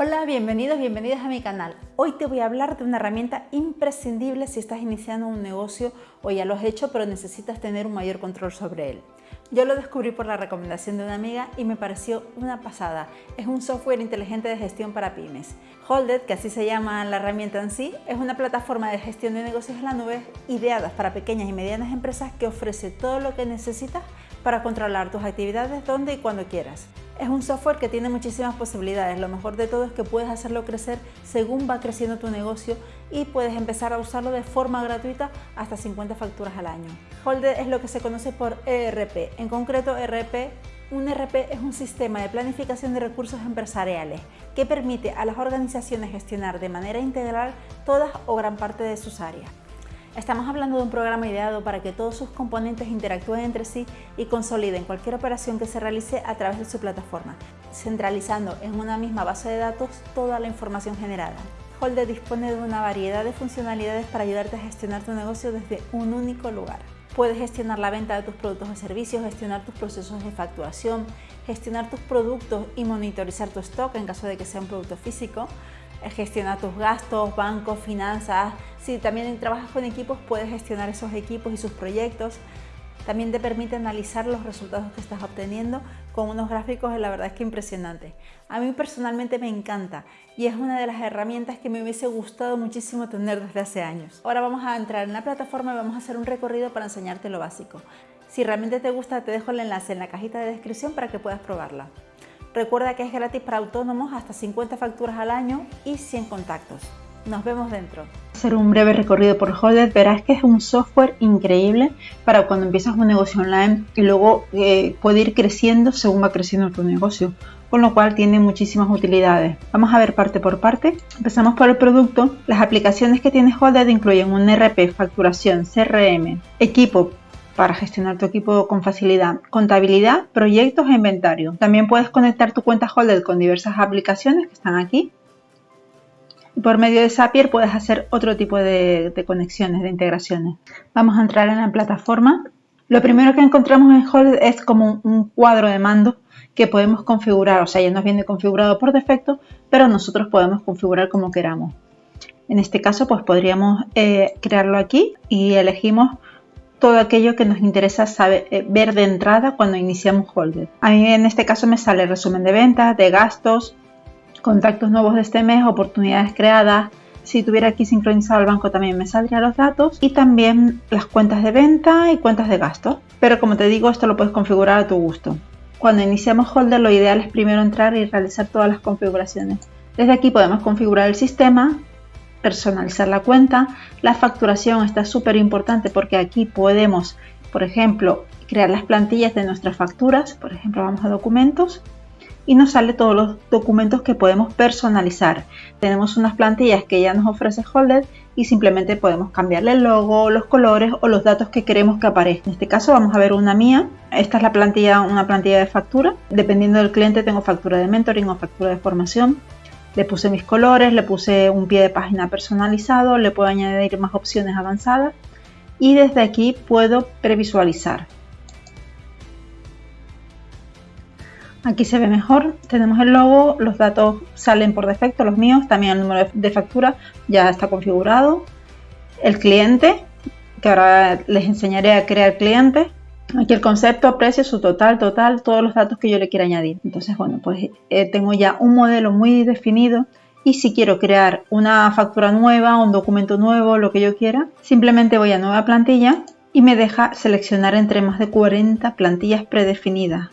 Hola, bienvenidos, bienvenidas a mi canal. Hoy te voy a hablar de una herramienta imprescindible si estás iniciando un negocio o ya lo has hecho pero necesitas tener un mayor control sobre él. Yo lo descubrí por la recomendación de una amiga y me pareció una pasada. Es un software inteligente de gestión para pymes. Holded, que así se llama la herramienta en sí, es una plataforma de gestión de negocios en la nube ideada para pequeñas y medianas empresas que ofrece todo lo que necesitas para controlar tus actividades donde y cuando quieras. Es un software que tiene muchísimas posibilidades. Lo mejor de todo es que puedes hacerlo crecer según va creciendo tu negocio y puedes empezar a usarlo de forma gratuita hasta 50 facturas al año. Holder es lo que se conoce por ERP. En concreto, ERP un ERP es un sistema de planificación de recursos empresariales que permite a las organizaciones gestionar de manera integral todas o gran parte de sus áreas. Estamos hablando de un programa ideado para que todos sus componentes interactúen entre sí y consoliden cualquier operación que se realice a través de su plataforma, centralizando en una misma base de datos toda la información generada. Holde dispone de una variedad de funcionalidades para ayudarte a gestionar tu negocio desde un único lugar. Puedes gestionar la venta de tus productos o servicios, gestionar tus procesos de facturación, gestionar tus productos y monitorizar tu stock en caso de que sea un producto físico, gestionar tus gastos, bancos, finanzas. Si también trabajas con equipos, puedes gestionar esos equipos y sus proyectos. También te permite analizar los resultados que estás obteniendo con unos gráficos, la verdad es que impresionante. A mí personalmente me encanta y es una de las herramientas que me hubiese gustado muchísimo tener desde hace años. Ahora vamos a entrar en la plataforma y vamos a hacer un recorrido para enseñarte lo básico. Si realmente te gusta, te dejo el enlace en la cajita de descripción para que puedas probarla. Recuerda que es gratis para autónomos hasta 50 facturas al año y 100 contactos. Nos vemos dentro. Hacer un breve recorrido por Holded, verás que es un software increíble para cuando empiezas un negocio online y luego eh, puede ir creciendo según va creciendo tu negocio, con lo cual tiene muchísimas utilidades. Vamos a ver parte por parte. Empezamos por el producto. Las aplicaciones que tiene Holded incluyen un RP, facturación, CRM, equipo, para gestionar tu equipo con facilidad. Contabilidad, proyectos e inventario. También puedes conectar tu cuenta Holded con diversas aplicaciones que están aquí. Y por medio de Zapier puedes hacer otro tipo de, conexiones, de integraciones. Vamos a entrar en la plataforma. Lo primero que encontramos en Holded es como un cuadro de mando que podemos configurar, o sea, ya nos viene configurado por defecto, pero nosotros podemos configurar como queramos. En este caso, pues podríamos eh, crearlo aquí y elegimos todo aquello que nos interesa saber, eh, ver de entrada cuando iniciamos Holder. A mí en este caso me sale resumen de ventas, de gastos, contactos nuevos de este mes, oportunidades creadas. Si tuviera aquí sincronizado el banco también me saldrían los datos y también las cuentas de venta y cuentas de gasto. Pero como te digo, esto lo puedes configurar a tu gusto. Cuando iniciamos Holder lo ideal es primero entrar y realizar todas las configuraciones. Desde aquí podemos configurar el sistema, personalizar la cuenta. La facturación está súper importante porque aquí podemos, por ejemplo, crear las plantillas de nuestras facturas. Por ejemplo, vamos a documentos y nos sale todos los documentos que podemos personalizar. Tenemos unas plantillas que ya nos ofrece Holder y simplemente podemos cambiarle el logo, los colores o los datos que queremos que aparezcan. En este caso vamos a ver una mía. Esta es la plantilla, una plantilla de factura. Dependiendo del cliente tengo factura de mentoring o factura de formación. Le puse mis colores, le puse un pie de página personalizado, le puedo añadir más opciones avanzadas y desde aquí puedo previsualizar. Aquí se ve mejor, tenemos el logo, los datos salen por defecto, los míos, también el número de factura ya está configurado. El cliente, que ahora les enseñaré a crear cliente. Aquí el concepto, precio, su total, total, todos los datos que yo le quiera añadir. Entonces, bueno, pues eh, tengo ya un modelo muy definido y si quiero crear una factura nueva, un documento nuevo, lo que yo quiera, simplemente voy a nueva plantilla y me deja seleccionar entre más de 40 plantillas predefinidas.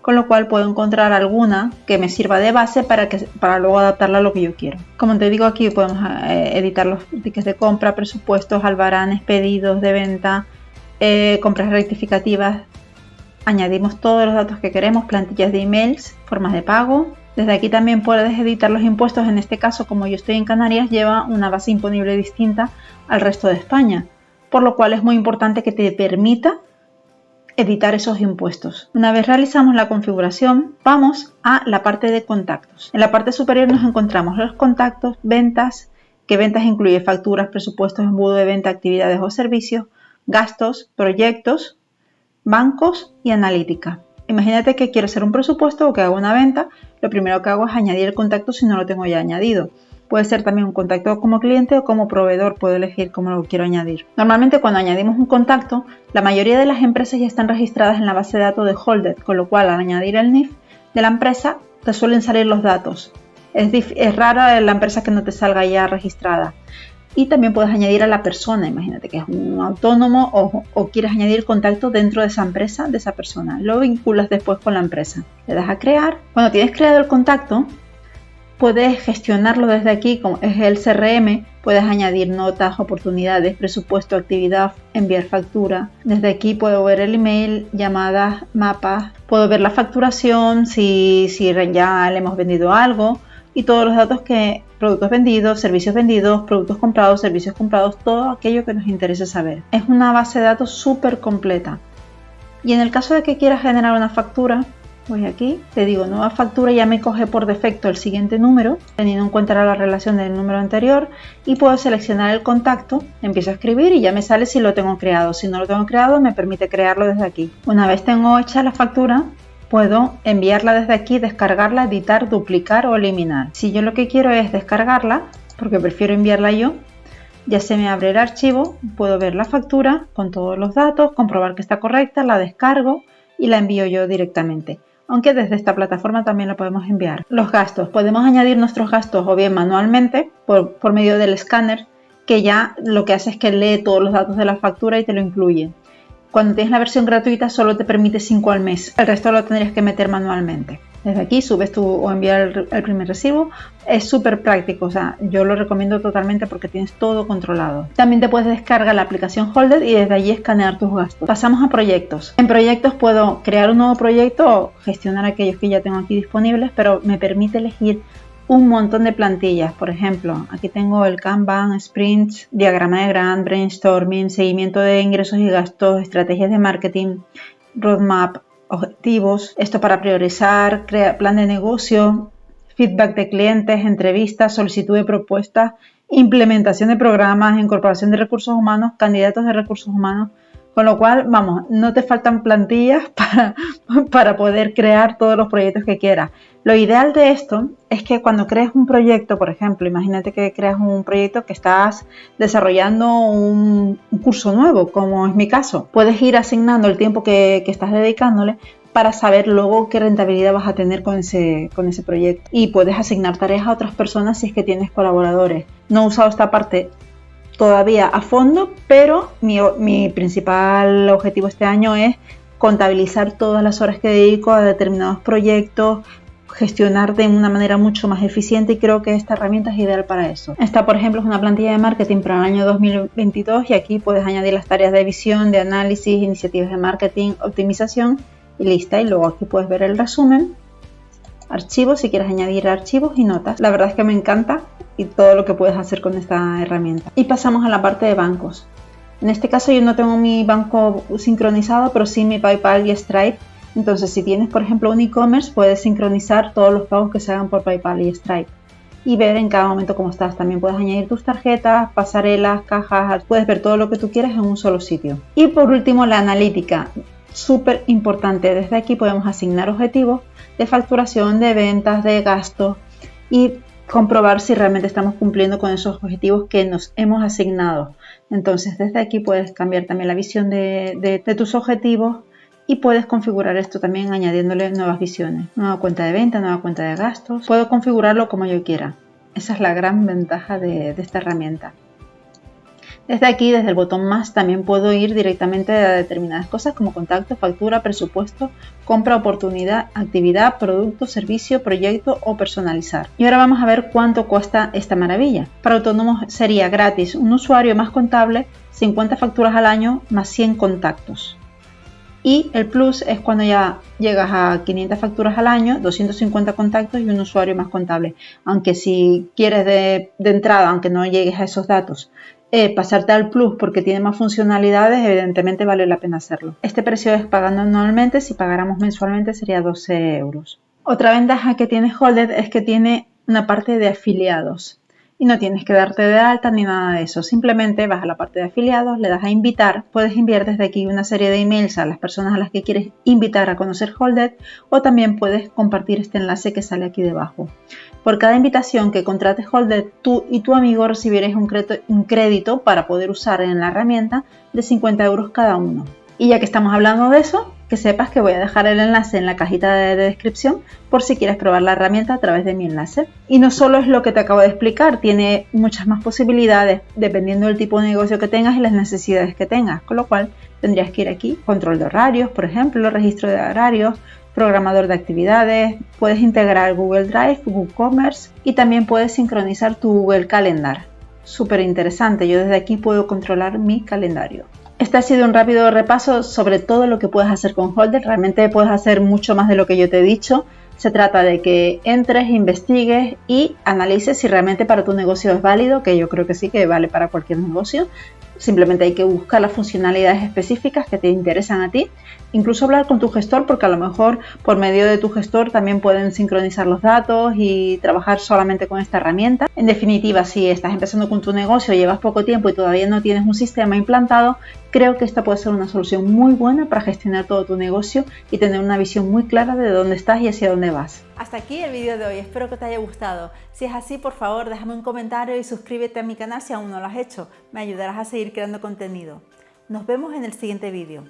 Con lo cual puedo encontrar alguna que me sirva de base para, que, para luego adaptarla a lo que yo quiero. Como te digo aquí podemos eh, editar los tickets de compra, presupuestos, albaranes, pedidos de venta, eh, compras rectificativas, añadimos todos los datos que queremos, plantillas de emails, formas de pago. Desde aquí también puedes editar los impuestos, en este caso como yo estoy en Canarias lleva una base imponible distinta al resto de España, por lo cual es muy importante que te permita editar esos impuestos. Una vez realizamos la configuración, vamos a la parte de contactos. En la parte superior nos encontramos los contactos, ventas, que ventas incluye facturas, presupuestos, embudo de venta, actividades o servicios, gastos, proyectos, bancos y analítica. Imagínate que quiero hacer un presupuesto o que hago una venta, lo primero que hago es añadir el contacto si no lo tengo ya añadido. Puede ser también un contacto como cliente o como proveedor, puedo elegir cómo lo quiero añadir. Normalmente cuando añadimos un contacto, la mayoría de las empresas ya están registradas en la base de datos de Holded, con lo cual al añadir el NIF de la empresa te suelen salir los datos. Es, es rara la empresa que no te salga ya registrada. Y también puedes añadir a la persona, imagínate que es un autónomo o, o, quieres añadir contacto dentro de esa empresa, de esa persona. Lo vinculas después con la empresa. Le das a crear. Cuando tienes creado el contacto, puedes gestionarlo desde aquí, como es el CRM, puedes añadir notas, oportunidades, presupuesto, actividad, enviar factura. Desde aquí puedo ver el email, llamadas, mapas, puedo ver la facturación, si, si ya le hemos vendido algo y todos los datos que productos vendidos, servicios vendidos, productos comprados, servicios comprados, todo aquello que nos interese saber. Es una base de datos súper completa. Y en el caso de que quieras generar una factura, voy aquí, te digo nueva factura, ya me coge por defecto el siguiente número, teniendo en cuenta la relación del número anterior, y puedo seleccionar el contacto, empiezo a escribir y ya me sale si lo tengo creado. Si no lo tengo creado, me permite crearlo desde aquí. Una vez tengo hecha la factura, puedo enviarla desde aquí, descargarla, editar, duplicar o eliminar. Si yo lo que quiero es descargarla, porque prefiero enviarla yo, ya se me abre el archivo, puedo ver la factura con todos los datos, comprobar que está correcta, la descargo y la envío yo directamente aunque desde esta plataforma también la podemos enviar. Los gastos. Podemos añadir nuestros gastos o bien manualmente por, por medio del escáner, que ya lo que hace es que lee todos los datos de la factura y te lo incluye. Cuando tienes la versión gratuita solo te permite 5 al mes, el resto lo tendrías que meter manualmente. Desde aquí subes tu o enviar el, primer recibo. Es súper práctico, o sea, yo lo recomiendo totalmente porque tienes todo controlado. También te puedes descargar la aplicación Holded y desde allí escanear tus gastos. Pasamos a proyectos. En proyectos puedo crear un nuevo proyecto o gestionar aquellos que ya tengo aquí disponibles, pero me permite elegir un montón de plantillas. Por ejemplo, aquí tengo el Kanban, Sprints, diagrama de Grant, brainstorming, seguimiento de ingresos y gastos, estrategias de marketing, roadmap, objetivos, esto para priorizar, crear plan de negocio, feedback de clientes, entrevistas, solicitud de propuestas, implementación de programas, incorporación de recursos humanos, candidatos de recursos humanos, con lo cual, vamos, no te faltan plantillas para, para poder crear todos los proyectos que quieras. Lo ideal de esto es que cuando crees un proyecto, por ejemplo, imagínate que creas un proyecto que estás desarrollando un, curso nuevo, como es mi caso, puedes ir asignando el tiempo que, que estás dedicándole para saber luego qué rentabilidad vas a tener con ese, con ese proyecto. Y puedes asignar tareas a otras personas si es que tienes colaboradores. No he usado esta parte todavía a fondo, pero mi, principal objetivo este año es contabilizar todas las horas que dedico a determinados proyectos, gestionar de una manera mucho más eficiente y creo que esta herramienta es ideal para eso. Esta, por ejemplo, es una plantilla de marketing para el año 2022 y aquí puedes añadir las tareas de visión, de análisis, iniciativas de marketing, optimización y lista. Y luego aquí puedes ver el resumen, archivos si quieres añadir archivos y notas. La verdad es que me encanta y todo lo que puedes hacer con esta herramienta. Y pasamos a la parte de bancos. En este caso yo no tengo mi banco sincronizado, pero sí mi PayPal y Stripe. Entonces si tienes por ejemplo un e-commerce puedes sincronizar todos los pagos que se hagan por PayPal y Stripe y ver en cada momento cómo estás. También puedes añadir tus tarjetas, pasarelas, cajas, puedes ver todo lo que tú quieras en un solo sitio. Y por último la analítica, súper importante. Desde aquí podemos asignar objetivos de facturación, de ventas, de gastos y comprobar si realmente estamos cumpliendo con esos objetivos que nos hemos asignado. Entonces desde aquí puedes cambiar también la visión de, tus objetivos y puedes configurar esto también añadiéndole nuevas visiones, nueva cuenta de venta, nueva cuenta de gastos. Puedo configurarlo como yo quiera. Esa es la gran ventaja de esta herramienta. Desde aquí, desde el botón más, también puedo ir directamente a determinadas cosas como contacto, factura, presupuesto, compra, oportunidad, actividad, producto, servicio, proyecto o personalizar. Y ahora vamos a ver cuánto cuesta esta maravilla. Para autónomos sería gratis un usuario más contable, 50 facturas al año más 100 contactos. Y el plus es cuando ya llegas a 500 facturas al año, 250 contactos y un usuario más contable. Aunque si quieres de, entrada, aunque no llegues a esos datos, eh, pasarte al Plus porque tiene más funcionalidades, evidentemente vale la pena hacerlo. Este precio es pagando anualmente, si pagáramos mensualmente sería 12 euros. Otra ventaja que tiene Holded es que tiene una parte de afiliados. Y no tienes que darte de alta ni nada de eso. Simplemente vas a la parte de afiliados, le das a invitar, puedes enviar desde aquí una serie de emails a las personas a las que quieres invitar a conocer Holded o también puedes compartir este enlace que sale aquí debajo. Por cada invitación que contrates Holded, tú y tu amigo recibiréis un crédito para poder usar en la herramienta de 50 euros cada uno. Y ya que estamos hablando de eso, que sepas que voy a dejar el enlace en la cajita de, descripción por si quieres probar la herramienta a través de mi enlace. Y no solo es lo que te acabo de explicar, tiene muchas más posibilidades dependiendo del tipo de negocio que tengas y las necesidades que tengas, con lo cual tendrías que ir aquí, control de horarios, por ejemplo, registro de horarios, programador de actividades, puedes integrar Google Drive, Google Commerce y también puedes sincronizar tu Google Calendar. Súper interesante, yo desde aquí puedo controlar mi calendario. Este ha sido un rápido repaso sobre todo lo que puedes hacer con Holder. Realmente puedes hacer mucho más de lo que yo te he dicho. Se trata de que entres, investigues y analices si realmente para tu negocio es válido, que yo creo que sí que vale para cualquier negocio. Simplemente hay que buscar las funcionalidades específicas que te interesan a ti. Incluso hablar con tu gestor porque a lo mejor por medio de tu gestor también pueden sincronizar los datos y trabajar solamente con esta herramienta. En definitiva, si estás empezando con tu negocio, llevas poco tiempo y todavía no tienes un sistema implantado, creo que esta puede ser una solución muy buena para gestionar todo tu negocio y tener una visión muy clara de dónde estás y hacia dónde vas. Hasta aquí el vídeo de hoy, espero que te haya gustado. Si es así, por favor, déjame un comentario y suscríbete a mi canal si aún no lo has hecho. Me ayudarás a seguir creando contenido. Nos vemos en el siguiente vídeo.